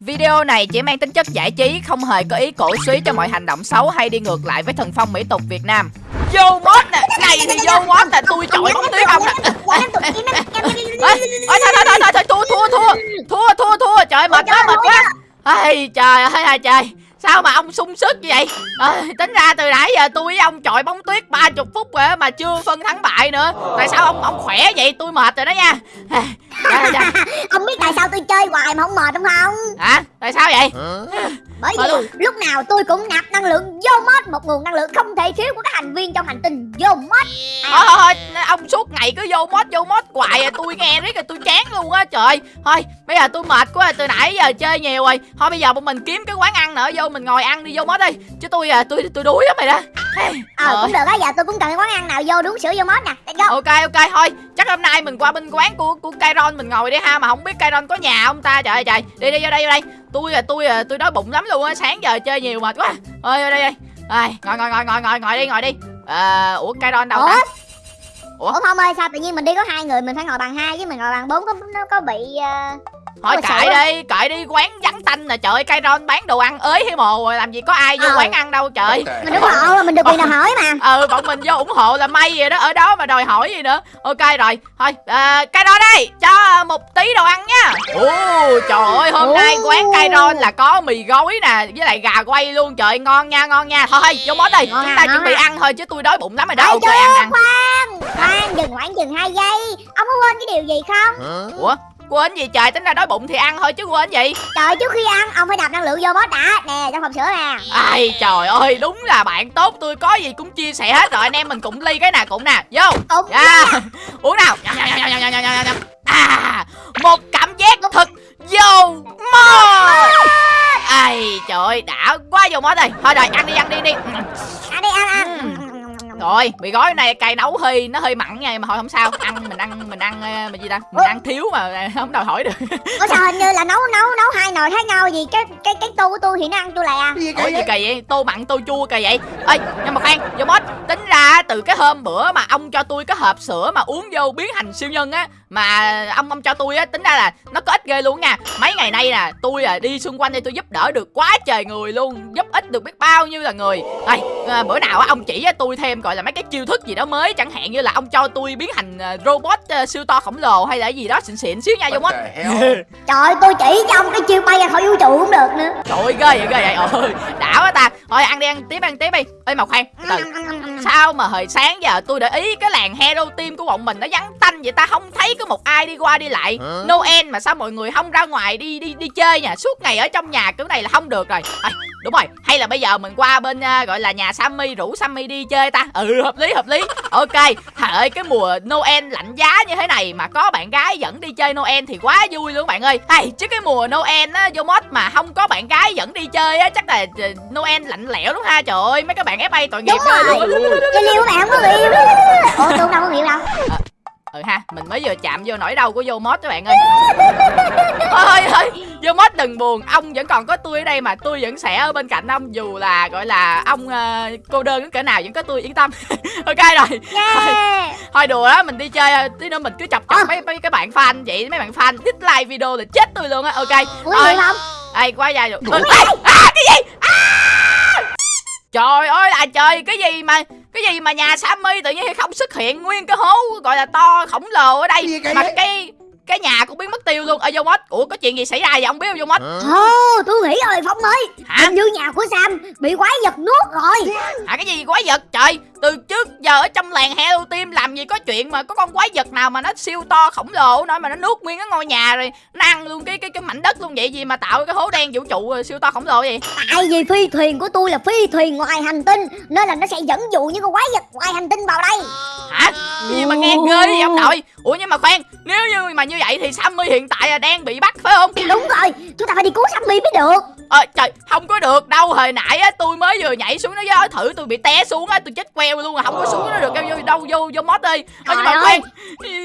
Video này chỉ mang tính chất giải trí, không hề có ý cổ suý cho mọi hành động xấu hay đi ngược lại với thần phong mỹ tục Việt Nam. Vô mốt nè, này thì vô mốt nè, tôi chọi bóng tuyết ông nè. Ôi, thôi, thôi, thôi, thôi, thôi, thua, thua, thua, thua, thua, thua, trời mệt quá, mệt quá. Ây, trời ơi, trời. Sao mà ông sung sức như vậy? À, Tính ra từ nãy giờ tôi với ông chọi bóng tuyết 30 phút rồi mà chưa phân thắng bại nữa. Tại sao ông ông khỏe vậy? Tôi mệt rồi đó nha. À, dạ, dạ. Ông biết tại sao tôi chơi hoài mà không mệt không không? Hả? Tại sao vậy? Bởi vì lúc nào tôi cũng nạp năng lượng vô mod Một nguồn năng lượng không thể thiếu của các thành viên trong hành tinh vô mod. Thôi thôi thôi ông suốt ngày cứ vô mod vô mod hoài à, Tôi nghe riết rồi tôi chán luôn á trời. Thôi bây giờ tôi mệt quá từ nãy giờ chơi nhiều rồi. Thôi bây giờ bọn mình kiếm cái quán ăn nữa vô mình ngồi ăn đi vô mod đi. Chứ tôi à tôi tôi đuối lắm mày đó. Ờ cũng được á giờ tôi cũng cần cái quán ăn nào vô đúng sữa vô mod nè. Let's go. ok ok thôi. Chắc hôm nay mình qua bên quán của của Kairon mình ngồi đi ha mà không biết Kairon có nhà không ta? Trời ơi trời. Đi đi vô đây vô đây. Tôi à tôi à tôi đói bụng lắm luôn á sáng giờ chơi nhiều mệt quá. Ơi vô đây đây. Ngồi ngồi ngồi ngồi ngồi ngồi đi ngồi đi. À, ủa Kairon đâu ủa? ta ủa? Không ơi sao tự nhiên mình đi có hai người mình phải ngồi bàn hai chứ mình ngồi bàn bốn có nó có bị uh thôi cãi đi cãi đi quán vắng tanh nè trời ơi cây ron bán đồ ăn ới hay mồ rồi làm gì có ai vô ờ. quán ăn đâu trời. Mình ủng hộ mình được quyền nào hỏi mà. Ừ bọn mình vô ủng hộ là may vậy đó ở đó mà đòi hỏi gì nữa. Ok rồi thôi à, cây ron đây cho một tí đồ ăn nha. Ồ trời ơi hôm nay quán cây ron là có mì gói nè với lại gà quay luôn trời ngon nha ngon nha. Thôi vô món đi chúng ta chuẩn bị ăn thôi chứ tôi đói bụng lắm rồi đó. Ok ăn ăn. khoan khoan dừng khoảng dừng hai giây. Ông có quên cái điều gì không? Ủa quên gì trời? Tính ra đói bụng thì ăn thôi chứ quên gì. Trời trước khi ăn ông phải đập năng lượng vô boss đã nè trong hộp sữa nè. Ai trời ơi đúng là bạn tốt. Tôi có gì cũng chia sẻ hết rồi. Anh em mình cũng ly cái nào cũng nè. Vô. Ủa, yeah. uống nào? À một cảm giác thật vô mơ. Ai trời ơi đã quá vô món rồi. Thôi rồi ăn đi ăn đi đi. Ăn đi ăn ăn rồi mì gói này cay nấu hơi nó hơi mặn nha mà thôi không sao. Ăn mình ăn mình ăn ờ, mình gì ta? Mình ăn thiếu mà không đòi hỏi được. Ủa sao hình như là nấu nấu nấu hai nồi khác nhau gì? Cái cái cái tô của tôi thì nó ăn chua lè. Ủa gì kỳ vậy? Tô mặn tô chua kỳ vậy? Ơi nhưng mà khoan vô mốt tính ra từ cái hôm bữa mà ông cho tôi cái hộp sữa mà uống vô biến thành siêu nhân á mà ông ông cho tôi á tính ra là nó có ích ghê luôn nha. Mấy ngày nay nè tôi à đi xung quanh đây tôi giúp đỡ được quá trời người luôn giúp ích được biết bao nhiêu là người. Đây à, bữa nào á ông chỉ á tôi thêm gọi là mấy cái chiêu thức gì đó mới chẳng hạn như là ông cho tôi biến thành à, robot uh, siêu to khổng lồ hay là gì đó xịn xịn xíu nha vô mất trời tôi chỉ cho ông cái chiêu bay ra khỏi vũ trụ cũng được nữa. Trời ơi ghê vậy ghê vậy. Ơi đã quá ta. Thôi ăn đi ăn tiếp ăn tiếp đi. Ê mà khoan từ sao mà hồi sáng giờ tôi để ý cái làng hero team của bọn mình nó vắng tanh vậy ta không thấy có một ai đi qua đi lại. Hả? noel mà sao mọi người không ra ngoài đi đi đi chơi nha suốt ngày ở trong nhà kiểu này là không được rồi. À, đúng rồi. Hay là bây giờ mình qua bên uh, gọi là nhà sammy rủ sammy đi chơi ta? Ừ hợp lý hợp lý. Ok. Trời ơi cái mùa noel lạnh giá như thế này mà có bạn gái dẫn đi chơi noel thì quá vui luôn bạn ơi. Hay chứ cái mùa noel á vô mod mà không có bạn gái dẫn đi chơi á chắc là ờ, noel lạnh lẽo lắm ha? Trời ơi mấy các bạn fa tội nghiệp ơi. luôn chơi liêu bạn không có người yêu ủa tôi đâu có người yêu đâu. À, ừ ha mình mới vừa chạm vô nỗi đau của vô mod các bạn ơi. Thôi thôi vô mod đừng buồn ông vẫn còn có tôi ở đây mà tôi vẫn sẽ ở bên cạnh ông dù là gọi là ông uh, cô đơn đến cỡ nào vẫn có tôi yên tâm. Ok rồi. Yeah. thôi, thôi đùa đó mình đi chơi tí nữa mình cứ chọc chọc à. mấy mấy cái bạn fan vậy mấy bạn fan dislike video là chết tôi luôn á. Ok thôi không ai quá dài rồi. À, cái gì? À! trời ơi là trời cái gì mà cái gì mà nhà Sammy tự nhiên không xuất hiện nguyên cái hố gọi là to khổng lồ ở đây mà cái cái nhà cũng biến mất tiêu luôn. Ở vô mốt ủa có chuyện gì xảy ra vậy? Không biết vô mốt ồ tôi nghĩ rồi phong ơi. Hả? Hình như nhà của sam bị quái vật nuốt rồi. Hả cái gì quái vật? Trời từ trước giờ ở trong làng Hello Team làm gì có chuyện mà có con quái vật nào mà nó siêu to khổng lồ nói mà nó nuốt nguyên cái ngôi nhà rồi nó ăn luôn cái cái cái mảnh đất luôn vậy gì mà tạo cái hố đen vũ trụ siêu to khổng lồ vậy? Tại vì phi thuyền của tôi là phi thuyền ngoài hành tinh nên là nó sẽ dẫn dụ những con quái vật ngoài hành tinh vào đây. Hả? Gì mà nghe ghê vậy ông nội? Ủa nhưng mà khoan nếu như mà như vậy thì Sammy hiện tại là đang bị bắt phải không? Đúng rồi chúng ta phải đi cứu Sammy mới được. Ờ trời không có được đâu. Hồi nãy á tôi mới vừa nhảy xuống nó gió thử tôi bị té xuống á tôi chết queo luôn à. Không có xuống nó được đâu vô đâu vô vô mót đi. Ờ, nhưng mà khoan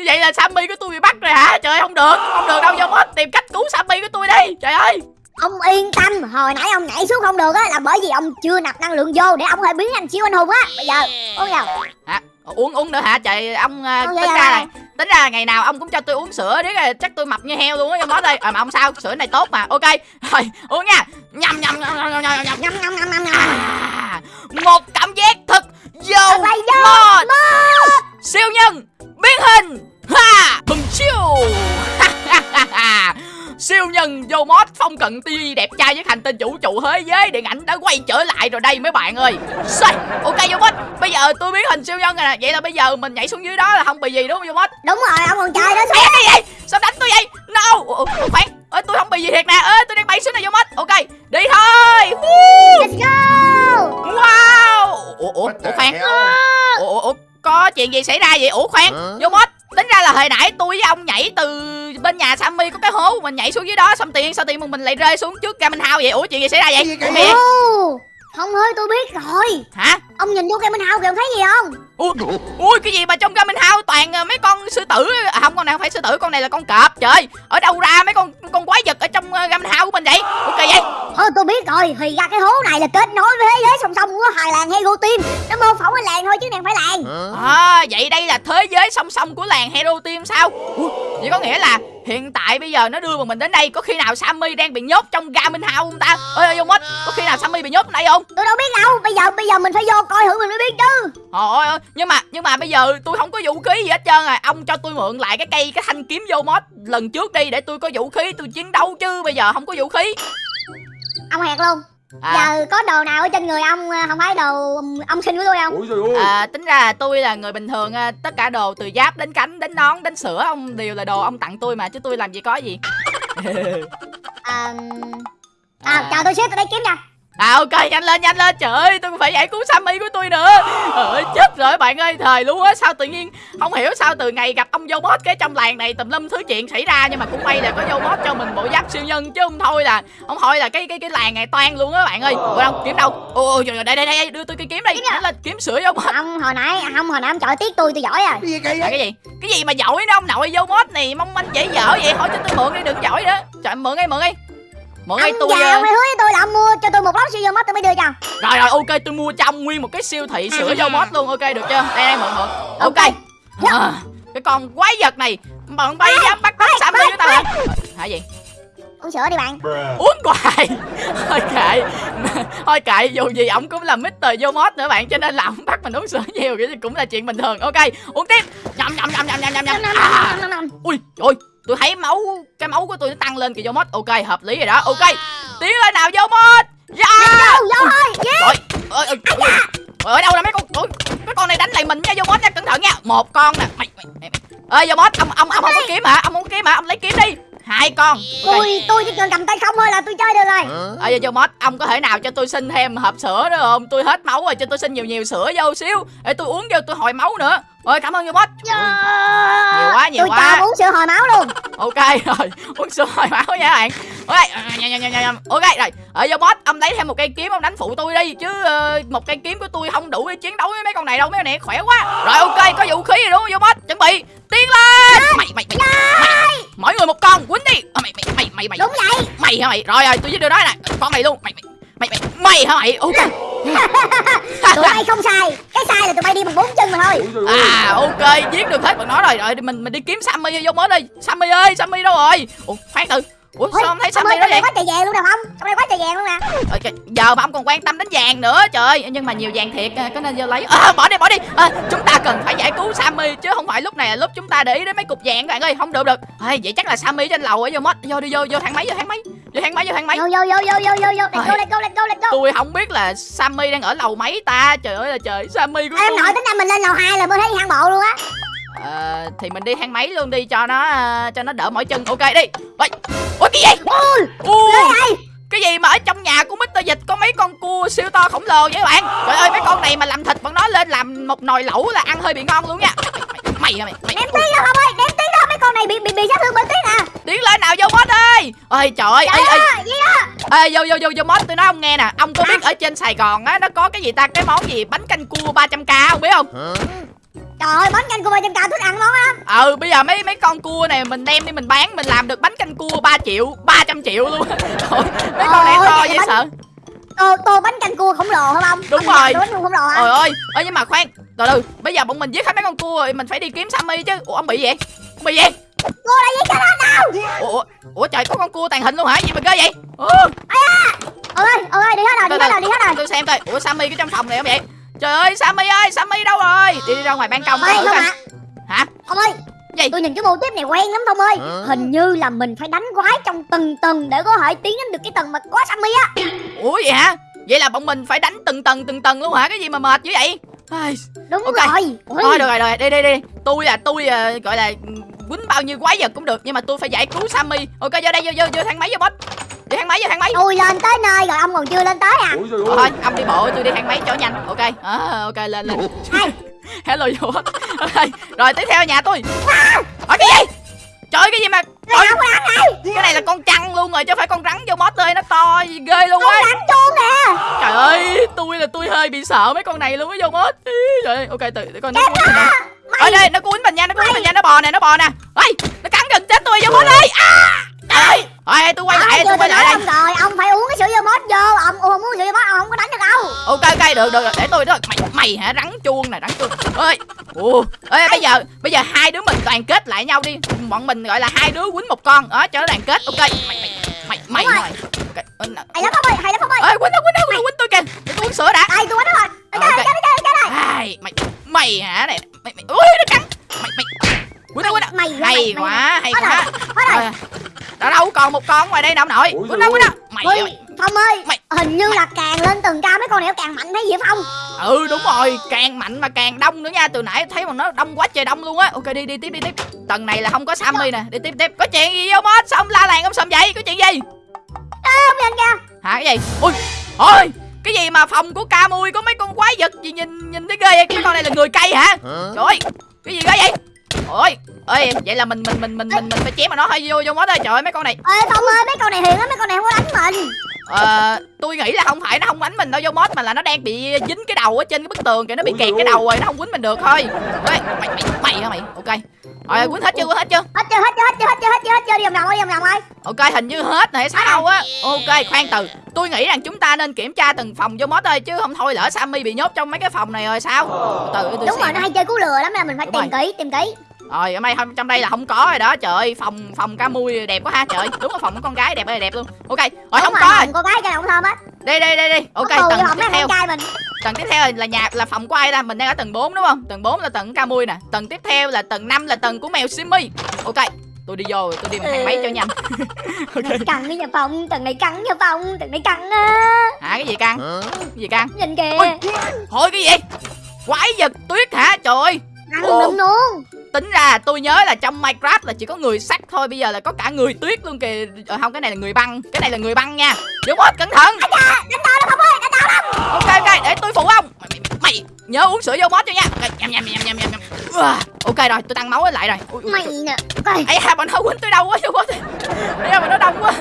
vậy là sammy của tôi bị bắt rồi hả? Trời không được không được đâu vô mót tìm cách cứu sammy của tôi đi. Trời ơi. Ông yên tâm hồi nãy ông nhảy xuống không được á là bởi vì ông chưa nạp năng lượng vô để ông thể biến thành siêu anh hùng á. Bây giờ uống vào hả uống uống nữa hả? Trời ông uh, tính ra này tính ra là ngày nào ông cũng cho tôi uống sữa đấy là chắc tôi mập như heo luôn á Yomot ơi à, mà không sao? Sữa này tốt mà. Ok rồi uống nha. Nhầm nhầm nhầm nhầm nhầm nhầm nhầm. Nhâm à, một cảm giác thật là dâu mod siêu nhân biến hình. Ha bùm siêu siêu nhân vô mod phong cận TV đẹp trai với hành tinh vũ trụ thế giới điện ảnh đã quay trở lại rồi đây mấy bạn ơi. Xoay. ok vô mod bây giờ tôi biến hình siêu nhân rồi nè. Vậy là bây giờ mình nhảy xuống dưới đó là không bị gì đúng không vô mod Đúng rồi ông còn chơi đó Ê, cái gì vậy sao đánh tôi vậy? No ủa, ủa, khoan ơi tôi không bị gì thiệt nè. Ơi tôi đang bay xuống này vô mod ok đi thôi. Woo. Let's go! Wow! Ủa ủa ủa khoan. ủa, ủa, ủa có chuyện gì xảy ra vậy? Ủa khoan. Vô mod tính ra là hồi nãy tôi với ông nhảy từ bên nhà Sammy có cái hố mình nhảy xuống dưới đó xong tiền sao tiền mình lại rơi xuống trước Gamin House vậy? Ủa chuyện gì xảy ra vậy? Ủa, Không ơi tôi biết rồi. Hả Ông nhìn vô cái bên hao kìa ông thấy gì không? Ui, ui cái gì mà trong Gamin House toàn ờ, mấy con sư tử à, không con này không phải sư tử con này là con cọp trời ở đâu ra mấy con con quái vật ở trong uh, Gamin House của mình vậy? Ok vậy? Thôi tôi biết rồi Thì ra cái hố này là kết nối với thế giới song song của hai làng Hero Team Nó mô phỏng cái làng thôi chứ này không phải làng. À, vậy đây là thế giới song song của làng Hero Team sao? Ủa, vậy có nghĩa là hiện tại bây giờ nó đưa bọn mình đến đây có khi nào Sammy đang bị nhốt trong Garmin House không ta? Ơi vô mất, có khi nào Sammy bị nhốt ở đây không? Tôi đâu biết đâu Bây giờ bây giờ mình phải vô coi thử mình mới biết chứ Trời ơi, nhưng mà nhưng mà bây giờ tôi không có vũ khí gì hết trơn à. Ông cho tôi mượn lại cái cây cái thanh kiếm vô mod lần trước đi để tôi có vũ khí tôi chiến đấu chứ bây giờ không có vũ khí. Ông hẹt luôn À, Giờ có đồ nào ở trên người ông ờ, Không phải đồ ông sinh của tôi không Ôi trời ơi à, tính ra là tôi là người bình thường à, tất cả đồ từ giáp đến cánh đến nón đến sữa ông đều là đồ ông tặng tôi mà chứ tôi làm gì có gì. à, à, chờ tôi xíu tôi lấy kiếm nha À ok nhanh lên nhanh lên. Trời ơi tôi phải giải cứu Sammy của tôi nữa. Trời chết rồi bạn ơi thời luôn á. Sao tự nhiên không hiểu sao từ ngày gặp ông Robot cái trong làng này tùm lum thứ chuyện xảy ra Nhưng mà cũng may là có Robot cho mình bộ giáp siêu nhân Chứ không thôi là không thôi là cái cái cái làng này toan luôn á bạn ơi. Ủa đâu kiếm đâu? Ôi trời ơi, đây đây đây đưa tôi cái kiếm đây Nhanh lên kiếm sữa Robot. Ông hồi nãy Không hồi nãy ông chọi tiếc tôi tôi giỏi à. Cái gì cái gì? Cái gì mà giỏi đó ông nội Robot này mong manh dễ dở vậy? Hỏi cho tôi mượn đi đừng giỏi nữa. Trời mượn đi mượn đi Đi Ông tôi già ờ, ông hứa với tôi là ông mua cho tôi một lốc siêu mất tôi mới đưa cho Rồi rồi ok tôi mua trong nguyên một cái siêu thị sữa dâu mót luôn ok được chưa? Đây đây mượn mượn. Ok. À, Cái con quái vật này Bọn bay dám bắt cóc Sammy với tao hả? Hả gì? Uống sữa đi bạn. Uống hoài. Thôi kệ. Thôi kệ dù gì ổng cũng là Mr. Vô Mod nữa bạn Cho nên là ổng bắt mình uống sữa nhiều Cái cũng là chuyện bình thường. Ok uống tiếp. Nhầm nhầm nhầm nhầm nhầm nhầm nhầm. À. Ui ôi tôi thấy máu Cái máu của tôi nó tăng lên kìa Vô Mod. Ok hợp lý rồi đó. Ok Tiến lên nào Mod. Ơi, ơi, ơi. ở đâu là mấy con ôi, cái con này đánh lại mình nha vô boss nha. Cẩn thận nha. Một con nè. Mày mày mày ơi vô boss ông ông ông không có kiếm hả? Ông không có kiếm hả? Ông lấy kiếm đi. Hai con. Ok. Tôi tôi chỉ cần cầm tay không thôi là tôi chơi được rồi. Ơi vô boss ông có thể nào cho tôi xin thêm hộp sữa nữa không? Tôi hết máu rồi cho tôi xin nhiều nhiều sữa vô xíu. Để tôi uống vô tôi hồi máu nữa ơi cảm ơn vô boss nhiều quá nhiều Tôi quá. ông uống sữa hồi máu luôn. Ok rồi uống sữa hồi máu nha các bạn. Ok à, nhầm, nhầm, nhầm, ok rồi. Ở vô boss ông lấy thêm một cây kiếm ông đánh phụ tôi đi chứ ờ, một cây kiếm của tôi không đủ để chiến đấu với mấy con này đâu mấy con này khỏe quá. Rồi ok có vũ khí rồi đúng không boss chuẩn bị tiến lên. Mày mày mày, mày mỗi người một con quýnh đi. Mày mày mày mày mày. Đúng vậy. Mày hả mày? Rồi rồi tôi với đưa nói nè. Con này luôn. Mày mày mày mày mày hả mày ok. Tụi bay không sai. Cái sai là tụi bay đi bằng bốn chân mà thôi. À ok giết được hết bọn nó rồi. Rồi mình mình đi kiếm Sammy vô mới đi Sammy ơi Sammy đâu rồi? Ủa khoan từ ủa sao không thấy Sammy ơi đó vậy? đây quá trời vàng luôn nè không Trong đây quá trời vàng luôn nè. Ờ, giờ mà ông còn quan tâm đến vàng nữa trời. Ơi nhưng mà nhiều vàng thiệt à, có nên vô lấy. À, bỏ đi bỏ đi. À, chúng ta cần phải giải cứu Sammy chứ không phải lúc này là lúc chúng ta để ý đến mấy cục vàng các bạn ơi. Không được được. À, vậy chắc là Sammy trên lầu ở vô mất. Vô đi vô vô thang máy vô thang máy. Vô thang máy vô thang máy. Vô vô vô vô vô vô vô. Let's go let's go let's go let's go. Tôi không biết là Sammy đang ở lầu mấy ta. Trời ơi là trời Sammy của Em nội tính ra mình lên lầu 2 là mới thấy thang bộ luôn á Ờ, thì mình đi thang máy luôn đi cho nó à, cho nó đỡ mỏi chân. Ok đi. Ôi ôi cái gì? Vậy? cái gì mà ở trong nhà của Mr. Dịch có mấy con cua siêu to khổng lồ vậy các bạn? Trời ơi mấy con này mà làm thịt bọn nó lên làm một nồi lẩu là ăn hơi bị ngon luôn nha. Mày mày mày, mày, Đem tiếng đâu không ơi Đem tiếng đâu mấy con này bị bị bị sát thương bởi tiếng à? Tiến lên nào vô boss ơi. Ơi trời ơi ê, Trời ê, ơi gì đó ê, vô vô vô vô boss tôi nói ông nghe nè. Ông có biết ở trên Sài Gòn á nó có cái gì ta? Cái món gì? Bánh canh cua 300k không biết không? Trời ơi bánh canh ba trăm cao thích ăn món lắm ừ bây giờ mấy mấy con cua này mình đem đi mình bán mình làm được bánh canh cua 3 triệu 300 triệu luôn Trời, mấy con này to dễ bánh- sợ tô tô bánh canh cua khổng lồ hả ông Đúng rồi. bánh cua khổng lồ hả ơi, ơi nhưng mà khoan, từ từ, bây giờ bọn mình giết hết mấy con cua rồi mình phải đi kiếm Sammy chứ. Ủa ông bị gì? vậy? Ông bị gì? cua là gì cái đó Ủa, ủa, trời có con cua tàn hình luôn hả? Gì mà ghê vậy? Ơi ơi đi hết rồi đi hết rồi đi hết rồi tôi xem coi. Ủa Sammy cái trong phòng này không vậy? Trời ơi, Sammy ơi, Sammy đâu rồi? Đi đi ra ngoài ban công thử không Hả? Không ơi Gì? Tôi nhìn cái mô tiếp này quen lắm Thông ơi Hình như là mình phải đánh quái trong từng tầng Để có thể tiến đến được cái tầng mà có Sammy á Ủa vậy hả? Vậy là bọn mình phải đánh từng tầng từng tầng luôn hả? Cái gì mà mệt dữ vậy? Ai, Đúng Ok. rồi Ôi, Thôi được rồi, rồi, đi đi đi. Tôi là tôi ờ, gọi là ừ, quýnh bao nhiêu quái vật cũng được nhưng mà tôi phải giải cứu Sammy. Ok vô đây vô vô vô thang máy vô boss. Đi thang máy vô thang máy. Tôi lên tới nơi rồi ông còn chưa lên tới à? Ôi trời ơi. thôi ông đi bộ tôi đi thang máy cho nhanh. Ok à, ok lên lên. Hello vô. Ok, rồi tiếp theo nhà tôi. Ở cái gì? Trời ơi, cái gì mà này cái này là con trăng luôn rồi chứ phải con rắn vô mót ơi nó to gì ghê luôn á. Đánh chuông nè. Trời ơi tôi là tôi hơi bị sợ mấy con này luôn á vô mót Ý, trời ơi ok từ để coi nó ở đây nó cuốn mình nha nó cuốn mình nha nó bò nè nó bò nè. Ơi nó cắn gần chết tôi vô mót ơi. À trời ơi Ôi, tôi quay lại Ai tôi quay lại đây. rồi. Ông phải uống cái sữa dưa mốt vô. Ông không uống sữa dưa mốt ông không có đánh được đâu ok ok được được để tôi đó. Mày mày hả? Rắn chuông này rắn chuông. Ơi. Ủa. Ơi bây giờ bây giờ hai đứa mình đoàn kết lại nhau đi. Bọn mình gọi là hai đứa quýnh một con. Đó cho nó đoàn kết. Ok. Mày mày mày mày rồi. ok ờ. Hay lắm ông ơi Hay lắm ông ơi. Ơi quýnh đâu quýnh đâu quýnh quýnh tôi kìa. Để tôi uống sữa đã. Đây tôi đánh rồi. Ờ, Đây ok. đây đây. Ai, mày mày hả? Này mày mày ui nó cắn. Mày mày quýnh đâu quýnh đâu Mày hay mày- quá hay quá. Hết rồi Ờ, đó đâu còn một con ngoài đây nè ông nội. Ủa quýnh đâu quýnh đâu mày Ôi, ơi. Phong ơi Mày- Hình như là càng lên tầng cao mấy con này nó càng mạnh thấy gì Phong? Ừ đúng rồi càng mạnh mà càng đông nữa nha. Từ nãy thấy mà nó đông quá trời đông luôn á. Ok đi đi tiếp đi tiếp. Tầng này là không có sammy nè. Đi tiếp tiếp. Có chuyện gì không hết? Sao ông la làng ông sầm vậy? Có chuyện gì? Không nhìn kìa. Hả cái gì? Ui ôi cái gì mà phòng của ca mui có mấy con quái vật gì nhìn nhìn thấy ghê vậy? Mấy con này là người cây hả? Trời ơi cái gì ghê vậy ôi ơi vậy là mình mình mình mình mình mình phải chém mà nó hơi vô vô mốt ơi trời ơi mấy con này. Ê Phong ơi mấy con này hiền lắm mấy con này không có đánh mình. Ờ tôi nghĩ là không phải nó không đánh mình đâu vô mốt mà là nó đang bị dính cái đầu ở trên cái bức tường kìa nó bị kẹt cái ơi. đầu rồi nó không quýnh mình được thôi. Ê mày mày mày hả mày? Ok. Rồi quýnh hết chưa quýnh hết chưa? Hết chưa hết chưa hết chưa hết chưa hết chưa hết chưa đi vòng vòng ơi đi vòng vòng ơi. Ok hình như hết rồi hay sao á. Ok khoan từ. Tôi nghĩ rằng chúng ta nên kiểm tra từng phòng vô mốt ơi chứ không thôi lỡ sammy bị nhốt trong mấy cái phòng này rồi sao? Từ từ tôi Đúng rồi xem. nó hay chơi cú lừa lắm nên mình phải Đúng tìm kỹ tìm kỹ rồi ở đây không trong đây là không có rồi đó trời ơi phòng phòng ca mui đẹp quá ha trời ơi, đúng là phòng của con gái đẹp ơi đẹp luôn. Ok rồi Đúng không rồi, có rồi. Con gái thơm hết đây đây đây đây ok tầng tiếp theo. mình. Tầng tiếp theo là nhà là phòng của ai ta? Mình đang ở tầng 4 đúng không? Tầng 4 là tầng ca mui nè. Tầng tiếp theo là tầng 5 là tầng của mèo simmy ok tôi đi vô tôi đi bằng thang máy cho nhanh. Căng cái nhà phòng Tầng này căng nhà phòng Tầng này căng á. Hả cái gì căng? Cái gì căng? Nhìn kìa. Ôi. thôi cái gì? Quái vật tuyết hả? Trời ơi Ồ. lum luôn. Tính ra tôi nhớ là trong minecraft là chỉ có người sắt thôi bây giờ là có cả người tuyết luôn kìa. Ờ, không cái này là người băng cái này là người băng nha. Đúng hết cẩn thận. Ok ok để tôi phụ ông. Mày, mày, mày nhớ uống sữa vô mót cho nha. Ok, nhầm nhầm nhầm nhầm nhầm ok rồi tôi tăng máu lại rồi. Ui, ui, Mày nè Coi ấy ha bọn nó quýnh tôi đâu quá vô mót ấy mà nó đông quá.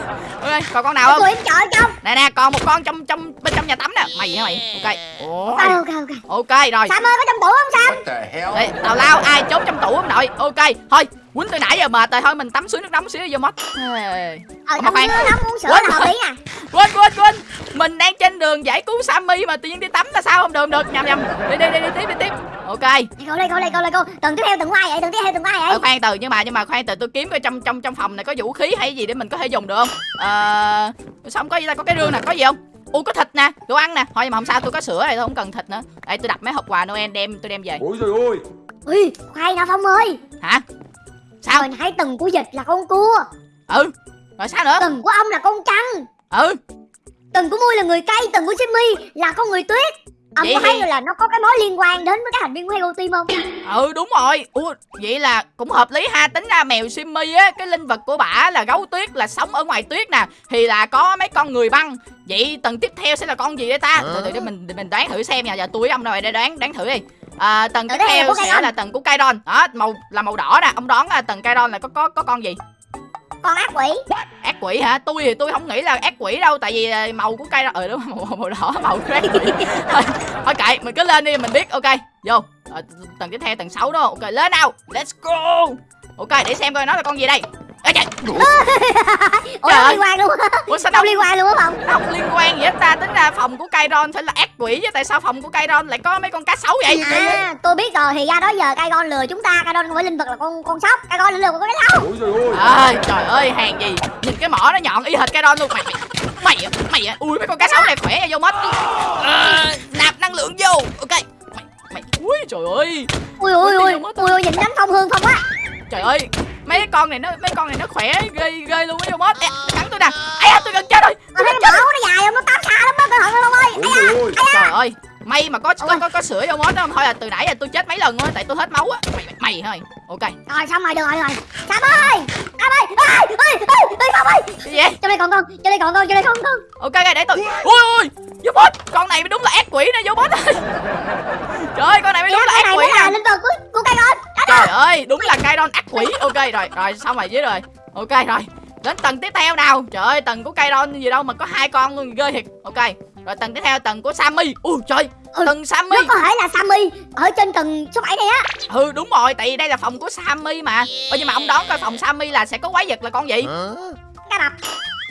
Ok còn con nào không? Tụi em trong nè nè còn một con trong trong bên trong nhà tắm nè. Mày hả mày? Ok. Ôi, Ok ok ok. Ok rồi. Sam ơi có trong tủ không Ê, tào lao ai trốn trong tủ không nội ok thôi quýnh từ nãy giờ mệt rồi thôi mình tắm suối nước nóng xíu vô mót Ê. Ờ nước nóng uống sữa Quên là hợp lý nè. Quên quên quên. Mình đang trên đường giải cứu sammy mà tự nhiên đi tắm là sao không được được? Nhầm nhầm. Đi đi đi, đi tiếp đi tiếp. Ok. Cô đây cô đây cô đây cô Tầng tiếp theo tầng của ai vậy tầng tiếp theo tầng của ai vậy. Ờ, khoan từ nhưng mà nhưng mà khoan từ tôi kiếm coi trong trong trong phòng này có vũ khí hay gì để mình có thể dùng được không? Ờ sao không có gì ta? Có cái rương nè có gì không u có thịt nè đồ ăn nè. Thôi mà không sao tôi có sữa này tôi không cần thịt nữa. Đây tôi đặt mấy hộp quà noel đem tôi đem về. Ôi trời ơi. Ui khoai nè Phong ơi? Hả? Sao? Hồi nãy tầng của dịch là con cua. Ừ. Rồi sao nữa? Tầng của ông là con trăng. Ừ. Tầng của Mui là người cây Tầng của Jimmy là con người tuyết Ông Vậy có thấy thì- là nó có cái mối liên quan đến với các thành viên của Hero Team không? ừ đúng rồi. Ủa vậy là cũng hợp lý ha. Tính ra mèo simmy á cái linh vật của bả là gấu tuyết là sống ở ngoài tuyết nè thì là có mấy con người băng. Vậy tầng tiếp theo sẽ là con gì đây ta? Từ từ để mình để mình đoán thử xem nha. Giờ tôi ông rồi để đoán đoán thử đi. À, tầng tiếp theo sẽ là tầng của Kairon. Đó màu là màu đỏ nè. Ông đoán là tầng Kairon là có có có con gì Con ác quỷ. Ác quỷ hả? Tôi thì tôi không nghĩ là ác quỷ đâu tại vì à, màu của cây ờ đúng màu, màu đỏ màu quỷ thôi, thôi kệ mình cứ lên đi mình biết. Ok vô. Ờ, tầng tiếp theo tầng 6 đó. Ok lên nào. Let's go ok để xem coi nó là con gì đây. Ê, trời, ủa Trời liên quan luôn á. Ủa sao đâu liên quan luôn á phòng không liên quan gì hết ta tính ra phòng của Kairon phải là ác quỷ chứ tại sao phòng của Kairon lại có mấy con cá sấu vậy? À tôi biết rồi thì ra đó giờ cai con lừa chúng ta cai con không phải linh vật là con con sóc. Là lừa con Ôi trời ơi. Trời ơi hàng gì? Nhìn cái mỏ nó nhọn y hệt Kairon luôn. Mày mày mày à, mày à. ui mấy con cá sấu này khỏe nha vô mất. Ờ, nạp năng lượng vô. Ok. Mày mày ui trời ơi. Ui ui ui ui ui nhìn đánh phong hương không á trời ơi mấy con này nó mấy con này nó khỏe ghê ghê luôn á vô Ê, cắn tôi nè. Ấy tôi gần chết rồi. Tôi cái mỏ nó dài không nó tám xa lắm đó cẩn thận luôn ơi trời ơi trời ơi may mà có có có, có sữa vô mất đó. Thôi là từ nãy giờ tôi chết mấy lần rồi tại tôi hết máu á. Mày mày, mày thôi. Ok. Rồi xong rồi được rồi được rồi. Sam ơi sam ơi ơi ơi ơi ơi phong ơi cái gì vậy? cho đây còn con cho đây còn con cho đây còn con. Ok để tôi ui ui vô bot con này đúng là ác quỷ nè vô bot ơi trời ơi con này mới đúng là ác quỷ nè. linh vật của của cai con trời ơi đúng là Kairon ác quỷ. Ok rồi rồi xong rồi dưới rồi. Ok rồi. Đến tầng tiếp theo nào? Trời ơi tầng của Kairon gì đâu mà có hai con luôn ghê thiệt. Ok rồi tầng tiếp theo tầng của Sammy. Ui trời Ừ, tầng Sammy. nó có thể là sammy ở trên tầng số 7 này á. Ừ đúng rồi tại vì đây là phòng của Sammy mà. Ơ nhưng mà ông đoán coi phòng Sammy là sẽ có quái vật là con gì? Cá mập.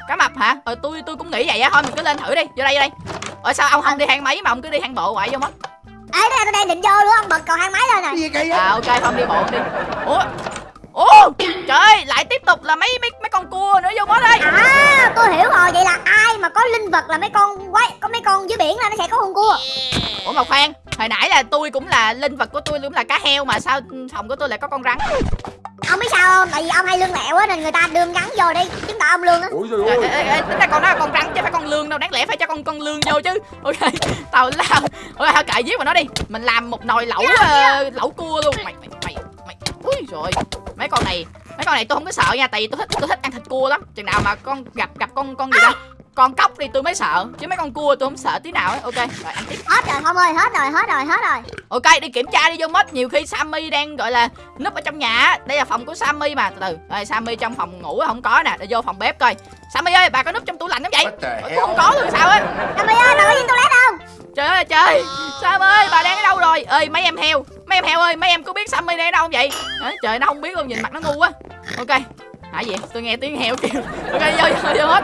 Cá mập hả? Ờ tôi tôi cũng nghĩ vậy á. Thôi mình cứ lên thử đi. Vô đây vô đây. Ở sao ông không đi thang máy mà ông cứ đi thang bộ vậy vô mất ê đây tôi đang định vô luôn bật cầu thang máy lên rồi. Gì kỳ vậy? À ok không đi bộ đi. Ủa? Ủa? Trời ơi lại tiếp tục là mấy mấy mấy con cua nữa vô mất ơi à tôi hiểu rồi vậy là ai mà có linh vật là mấy con quái có mấy con dưới biển là nó sẽ có con cua? Ủa mà khoan hồi nãy là tôi cũng là linh vật của tôi cũng là cá heo mà sao phòng của tôi lại có con rắn? Ông biết sao không? Tại vì ông hay lương lẹo á nên người ta đưa gắn vô đi chứng tỏ ông lương á. Ôi trời ơi. Ê, ê, tính ra con đó là con rắn lương đâu đáng lẽ phải cho con con lương vô chứ. Ok tào lao ok kệ giết vào nó đi. Mình làm một nồi lẩu ờ, lẩu cua luôn. Mày mày mày mày. Ui rồi mấy con này mấy con này tôi không có sợ nha tại vì tôi thích tôi thích ăn thịt cua lắm. Chừng nào mà con gặp gặp con con gì đó con cóc thì tôi mới sợ. Chứ mấy con cua tôi không sợ tí nào ấy. Ok rồi ăn tiếp. Hết rồi không ơi hết rồi hết rồi hết rồi. Ok đi kiểm tra đi vô mất nhiều khi sammy đang gọi là núp ở trong nhà á. đây là phòng của sammy mà. Từ từ. Rồi sammy trong phòng ngủ không có nè. Để vô phòng bếp coi. Sammy ơi bà có núp trong tủ lạnh không vậy? Tôi không có luôn sao á Sammy ơi bà có trên toilet không? Trời ơi trời. Sam ơi bà đang ở đâu rồi? Ơi mấy em heo. Mấy em heo ơi mấy em có biết sammy đang ở đâu không vậy? Hả? trời nó không biết luôn nhìn mặt nó ngu quá. Ok hả gì? Tôi nghe tiếng heo kêu ok vô vô vô hết.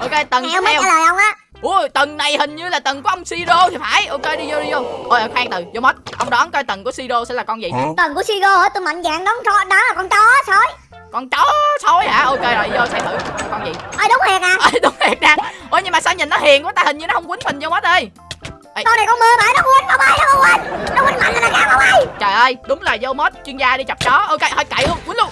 Ok tầng heo mới theo trả lời ông á. Ui tầng này hình như là tầng của ông siro thì phải. Ok đi vô đi vô. Ôi khoan từ vô mất ông đoán coi tầng của siro sẽ là con gì. Tầng của Sigo hả? Tôi mạnh dạng đón cho đó là con chó sói. Con chó sói hả? Ok rồi vô xem thử. Con gì? Ơi đúng thiệt à. Ơi đúng thiệt nè ôi nhưng mà sao nhìn nó hiền quá ta? Hình như nó không quýnh mình vô mất ơi con này con mưa bãi nó quên không ơi nó quên. Nó quên mạnh là cao không ơi trời ơi đúng là vô mod chuyên gia đi chọc chó. Ok thôi cậy luôn quýnh luôn.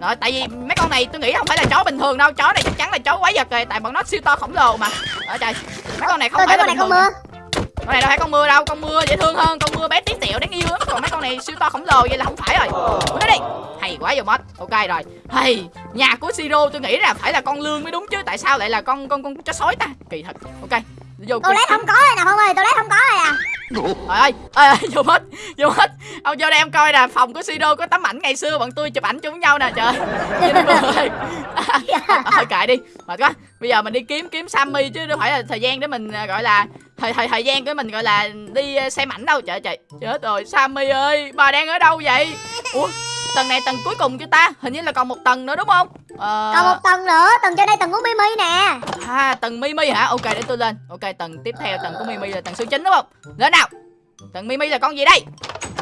Rồi tại vì mấy con này tôi nghĩ không phải là chó bình thường đâu. Chó này chắc chắn là chó quái vật rồi tại bọn nó siêu to khổng lồ mà. Ở trời mấy con này không tôi phải là con bình thường mưa con này đâu phải con mưa đâu con mưa dễ thương hơn con mưa bé tí tẹo đáng yêu lắm. Còn mấy con này siêu to khổng lồ vậy là không phải rồi. Nó đi. Hay quá vô mod. Ok rồi. Hay nhà của siro tôi nghĩ là phải là con lương mới đúng chứ. Tại sao lại là con con con chó sói ta? Kỳ thật. Ok vô toilet không có rồi nè không ơi toilet không có rồi à Trời ơi, ơi, ơi, vô hết, vô hết. Ông vô đây em coi nè, phòng của Sido có tấm ảnh ngày xưa bọn tôi chụp ảnh chung nhau nè, trời Nhìn cười Thôi kệ đi, mệt quá. Bây giờ mình đi kiếm kiếm Sammy chứ đâu phải là thời gian để mình à, gọi là Thời thời thời gian của mình gọi là đi à, xem ảnh đâu, trời trời Chết rồi, Sammy ơi, bà đang ở đâu vậy? Ủa, tầng này tầng cuối cùng chưa ta Hình như là còn một tầng nữa đúng không? Ờ, còn một tầng nữa tầng trên đây tầng của Mimi nè. À, tầng Mimi hả? Ok, để tôi lên. Ok, tầng tiếp theo, tầng của Mimi là tầng số 9 đúng không? Lên nào. Tầng Mimi là con gì đây?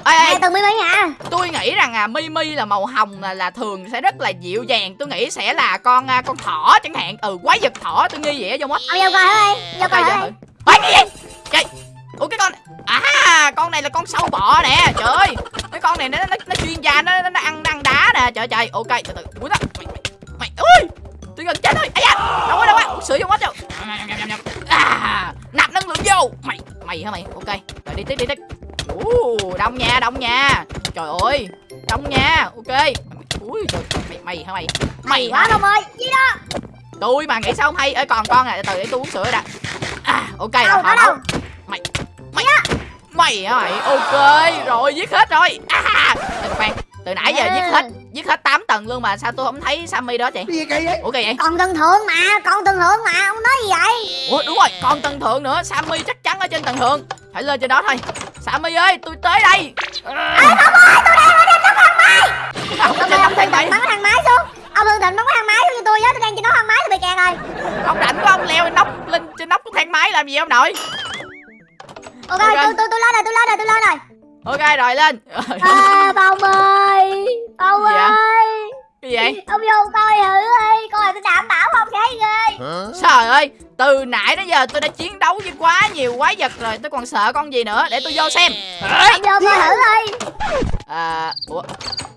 Ê, ê, nè tầng Mimi hả? Tôi nghĩ rằng à Mimi là màu hồng là, là thường sẽ rất là dịu dàng. Tôi nghĩ sẽ là con à, con thỏ chẳng hạn. Ừ quái vật thỏ tôi nghi vậy á vô mất ông vô coi ơi? Vô coi ơi? cái gì? Ủa cái con à con này là con sâu bọ nè. Trời ơi con này nó nó, nó chuyên gia nó, nó, nó ăn nó ăn đá nè. Trời trời. Ok từ từ. Ui đó mày mày mày. Ui tôi gần chết rồi. Ấy da. Đâu quá đâu quá. Sữa vô mất đâu à nạp năng lượng vô. Mày mày hả mày? Ok. Rồi đi tiếp đi tiếp. Ú, đông nha đông nha. Trời ơi đông nha. Ok. Ui trời. Mày mày hả mày? Mày quá hả? Không ơi. Gì đó? Tôi mà nghĩ sao không hay. Ơi còn con này từ để tôi uống sữa đã. À ok đâu có đâu? mày mày mày hả mày ok rồi giết hết rồi à từ khoan từ nãy giờ giết hết giết hết 8 tầng luôn mà sao tôi không thấy Sammy đó chị Cái gì kỳ vậy ủa kỳ vậy còn tầng thượng mà còn tầng thượng mà ông nói gì vậy ủa đúng rồi còn tầng thượng nữa Sammy chắc chắn ở trên tầng thượng phải lên trên đó thôi Sammy ơi tôi tới đây à, không ơi tôi đang ở trên tầng thang máy ông ơi ông thang thang máy bắn thang máy xuống ông thường thịnh bấm cái thang máy cho tôi với tôi đang trên đó thang máy tôi bị kẹt rồi ông rảnh quá ông leo lên nóc lên trên nóc của thang máy làm gì ông nội ok, Ok. tôi tôi tôi lên rồi tôi lên rồi tôi lên rồi ok rồi lên. À, phong ơi phong Gì vậy? ơi cái gì vậy? Ông vô coi thử đi coi tôi đảm bảo không thấy ghê trời ơi từ nãy đến giờ tôi đã chiến đấu với quá nhiều quái vật rồi tôi còn sợ con gì nữa? Để tôi vô xem. Ông vô coi thử đi. À, ủa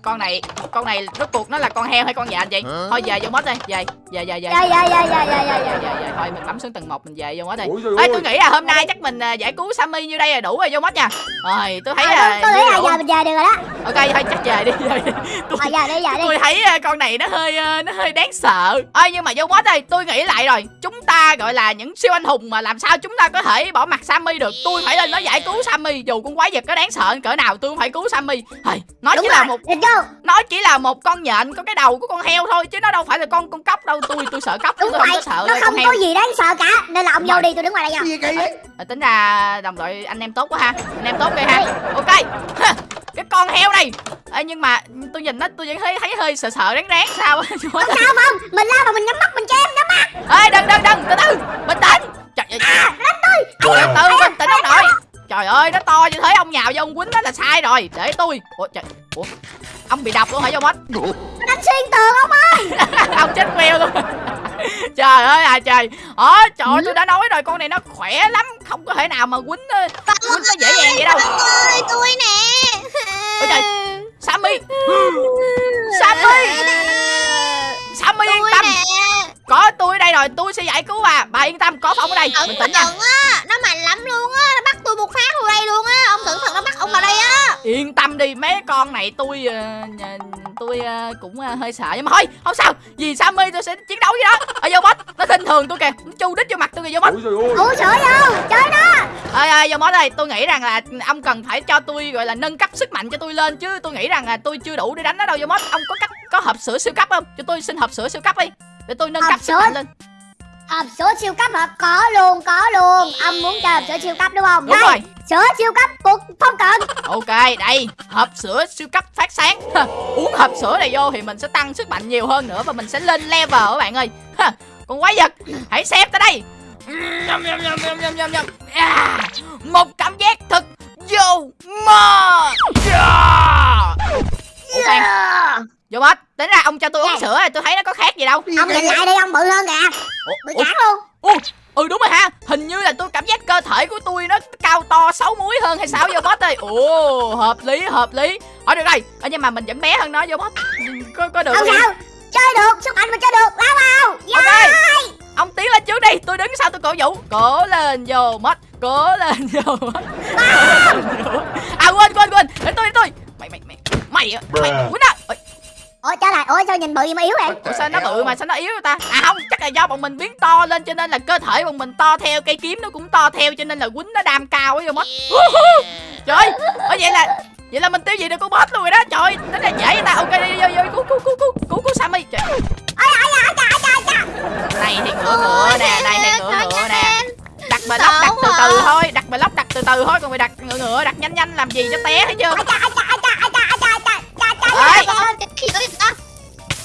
con này con này rốt cuộc nó là con heo hay con dạ anh chị? Thôi về vô mất đi về về về về dạ dạ dạ dạ dạ dạ dạ dạ dạ dạ thôi mình bấm xuống tầng một mình về vô mất đi ơi. tôi nghĩ là hôm nay chắc mình à, giải cứu Sammy như đây là đủ rồi vô mất nha rồi tôi thấy à, là tôi, nghĩ là giờ mình về được rồi đó ok thôi chắc về đi về đi. tôi, à, giờ đi giờ đi tôi thấy à, con này nó hơi à, nó hơi đáng sợ ơi nhưng mà vô mất đây tôi nghĩ lại rồi chúng ta gọi là những siêu anh hùng mà làm sao chúng ta có thể bỏ mặt Sammy được tôi phải lên nó giải cứu Sammy dù con quái vật có đáng sợ cỡ nào tôi cũng phải cứu Sammy Thầy, nó đúng chỉ rồi là một nó chỉ là một con nhện có cái đầu của con heo thôi chứ nó đâu phải là con con cóc đâu tôi tôi sợ chứ đúng tôi không vậy có sợ nó không heo có gì đáng sợ cả. Nên là ông vô đi tôi đứng ngoài đây nha. Cái gì vậy? À, tính ra đồng đội anh em tốt quá ha. Anh em tốt ghê ha. Ok. Cái con heo này. Ê, nhưng mà tôi nhìn nó tôi vẫn thấy thấy hơi sợ sợ ráng ráng sao á? Không sao không? Mình lao mà mình nhắm mắt mình chém nhắm mắt. Ê đừng đừng đừng từ từ bình tĩnh. Trời ơi. À đánh tôi. Từ từ bình tĩnh ông nội trời ơi nó to như thế ông nhào vô ông quýnh nó là sai rồi. Để tôi. Ủa trời. Ủa ông bị độc luôn hả vô mất nó đánh xuyên tường ông ơi. Ông chết queo luôn. Trời ơi à trời. Ờ trời ơi, tôi đã nói rồi con này nó khỏe lắm không có thể nào mà quýnh ờ, quýnh nó dễ dàng vậy đâu. ơi tôi nè. Ôi trời sammy. Sammy. Sammy yên tâm. nè có tôi ở đây rồi tôi sẽ giải cứu bà. Bà yên tâm có phòng ở đây. Cẩn bình tĩnh nha á nó mạnh lắm luôn á nó bắt tôi một phát vào đây luôn á. Ông cẩn thận nó bắt ông vào đây á. Yên tâm đi mấy con này tôi ờ, tôi ờ, cũng ờ, hơi sợ. Nhưng mà thôi không sao. Vì sammy tôi sẽ chiến đấu với nó. Ở vô boss nó khinh thường tôi kìa. Nó chu đích vô mặt tôi kìa vô ơi. ủa sửa vô chơi nó ơi ơi vô boss ơi tôi nghĩ rằng là ông cần phải cho tôi gọi là nâng cấp sức mạnh cho tôi lên. Chứ tôi nghĩ rằng là tôi chưa đủ để đánh nó đâu vô boss ông có cách có hộp sữa siêu cấp không? Cho tôi xin hộp sữa siêu cấp đi để tôi nâng Hộp cấp sức mạnh lên hộp sữa siêu cấp hả có luôn có luôn ông muốn chơi hộp sữa siêu cấp đúng không đúng đây rồi sữa siêu cấp cuộc phong cận Ok, đây, hộp sữa siêu cấp phát sáng. Uống hộp sữa này vô thì mình sẽ tăng sức mạnh nhiều hơn nữa và mình sẽ lên level các bạn ơi. Còn quái vật, hãy xem tới đây. À, một cảm giác thật vô mơ. Yeah. Yeah. Vô mất. Tính ra ông cho tôi uống sữa này, tôi thấy nó có khác gì đâu. ông nhìn lại đi ông bự hơn kìa. Ủa, bự chán luôn. Ủa, ừ đúng rồi ha. Hình như là tôi cảm giác cơ thể của tôi nó cao to 6 múi hơn hay sao? Vô boss ơi. Ồ hợp lý hợp lý. Ở được rồi. Ờ, Nhưng mà mình vẫn bé hơn nó vô boss Có, có được không sao. Chơi được sức mạnh mình chơi được. Lao vào yeah. Ok Ông tiến lên trước đi. Tôi đứng sau tôi cổ vũ. Cố lên vô mất Cố lên vô mất À quên quên quên. Để tôi để tôi. Mày mày mày. Mày mày. Mày quýnh á Ôi, trở lại ủa sao nhìn bự gì mà yếu vậy? Ủa sao nó bự mà sao nó yếu vậy ta? À không chắc là do bọn mình biến to lên cho nên là cơ thể bọn mình to theo Cây kiếm nó cũng to theo cho nên là quýnh nó đam cao ấy vô mất. Trời ơi vậy là Vậy là mình tiêu diệt được con boss luôn rồi đó. Trời ơi Tính là dễ vậy ta. Ok đi vô vô cứu cứu cứu cứu cứu cứu Sammy. Trời Này thì ngựa ngựa nè Này thì ngựa ngựa nè. Đặt bờ lóc đặt từ từ thôi Đặt bờ lóc đặt từ từ thôi. Còn phải đặt ngựa ngựa đặt nhanh nhanh làm gì cho té thấy chưa Đấy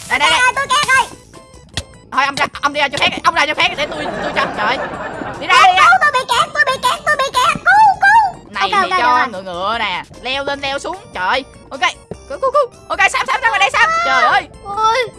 Đây đây đây. Tôi kẹt rồi Thôi ông ra ông đi ra cho khác Ông ra cho khác để tôi tôi cho. Trời. Đi ra đi. Ra cứu tôi bị kẹt tôi bị kẹt tôi bị kẹt cứu cứu này Ok, thì ok, cho ngựa ngựa nè. Leo lên leo xuống. Trời. Ok cứu cứu cứu ok sam sam ra ngoài đây sam. Trời ơi. Ôi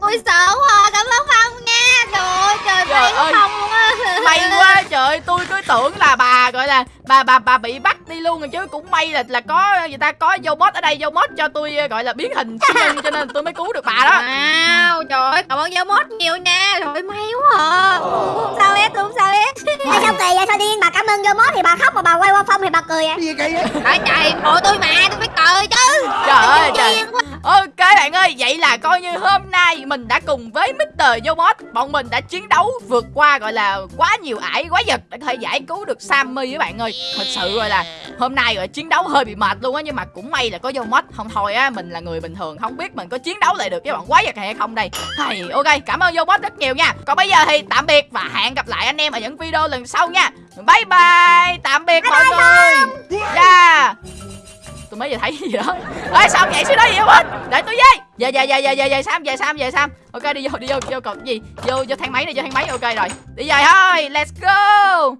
ôi sợ quá. Cảm ơn phong nha trời ơi trời Trời may ơi. quá phong luôn á. May quá trời ơi tôi cứ tưởng là bà gọi là bà bà bà bị bắt đi luôn rồi chứ cũng may là là có người ta có vô mod ở đây vô mod cho tôi gọi là biến hình siêu nhân cho nên tôi mới cứu được bà đó. Wow, trời ơi, cảm ơn mốt nhiều nha. Trời ơi, may quá à. Không sao hết, không sao hết. Tại sao kỳ vậy? Sao điên? Bà cảm ơn vô mốt thì bà khóc mà bà quay qua phong thì bà cười vậy? Gì kỳ vậy? Trời trời, bộ tôi mà, tôi phải cười chứ. Trời ơi trời. ok bạn ơi vậy là coi như hôm nay mình đã cùng với Mr. vô mod bọn mình đã chiến đấu vượt qua gọi là quá nhiều ải quái vật để có thể giải cứu được Sammy với bạn ơi. Thật sự gọi là hôm nay rồi chiến đấu hơi bị mệt luôn á nhưng mà cũng may là có vô mod. Không thôi á mình là người bình thường không biết mình có chiến đấu lại được với bọn quái vật này hay không đây. Hay ok cảm ơn vô mod rất nhiều nha. Còn bây giờ thì tạm biệt và hẹn gặp lại anh em ở những video lần sau nha. Bye bye tạm biệt mọi người. Yeah. Tôi mới vừa thấy gì đó ơi sao nhảy xuống đó không hết để tôi với về về về về về về sam về sam về sam. Ok, đi vô đi vô vô cột gì? Vô vô thang máy đi vô thang máy. Ok, rồi. Đi về thôi. Let's go.